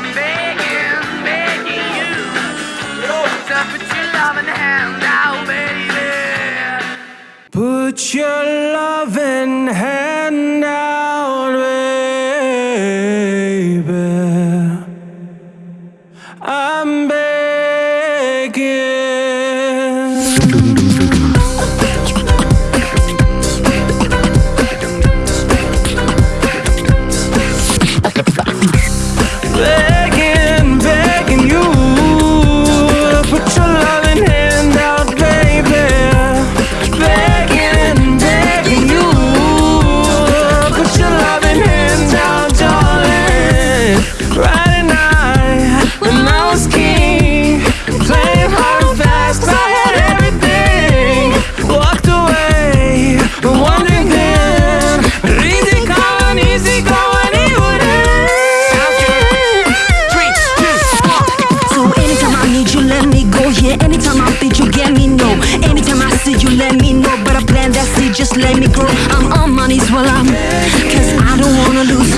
I'm begging, begging you to put your loving hand out, baby. Put your loving hand out, baby. I'm begging. yeah Anytime I'm you get me, no. Anytime I see you, let me know. But I plan that seed, just let me grow. I'm on my knees while I'm Cause I don't wanna lose